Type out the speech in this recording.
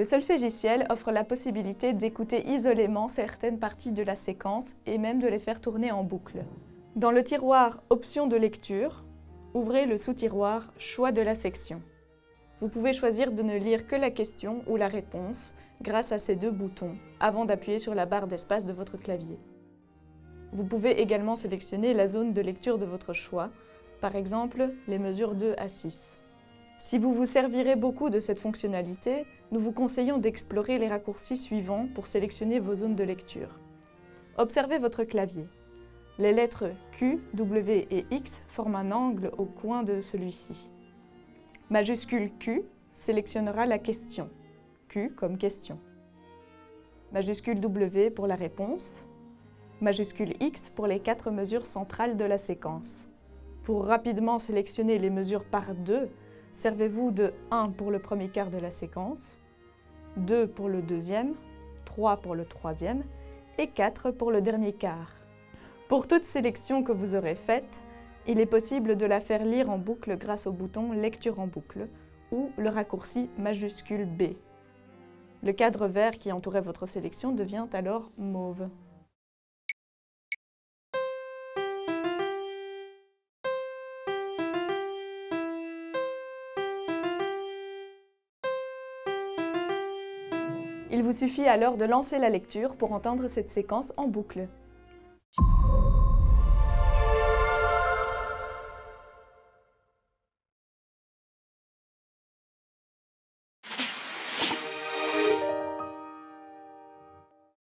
Le solfégiciel offre la possibilité d'écouter isolément certaines parties de la séquence et même de les faire tourner en boucle. Dans le tiroir Options de lecture, ouvrez le sous-tiroir Choix de la section. Vous pouvez choisir de ne lire que la question ou la réponse grâce à ces deux boutons, avant d'appuyer sur la barre d'espace de votre clavier. Vous pouvez également sélectionner la zone de lecture de votre choix, par exemple les mesures 2 à 6. Si vous vous servirez beaucoup de cette fonctionnalité, nous vous conseillons d'explorer les raccourcis suivants pour sélectionner vos zones de lecture. Observez votre clavier. Les lettres Q, W et X forment un angle au coin de celui-ci. Majuscule Q sélectionnera la question. Q comme question. Majuscule W pour la réponse. Majuscule X pour les quatre mesures centrales de la séquence. Pour rapidement sélectionner les mesures par deux, servez-vous de 1 pour le premier quart de la séquence, 2 pour le deuxième, 3 pour le troisième et 4 pour le dernier quart. Pour toute sélection que vous aurez faite, il est possible de la faire lire en boucle grâce au bouton Lecture en boucle ou le raccourci majuscule B. Le cadre vert qui entourait votre sélection devient alors mauve. Il vous suffit alors de lancer la lecture pour entendre cette séquence en boucle.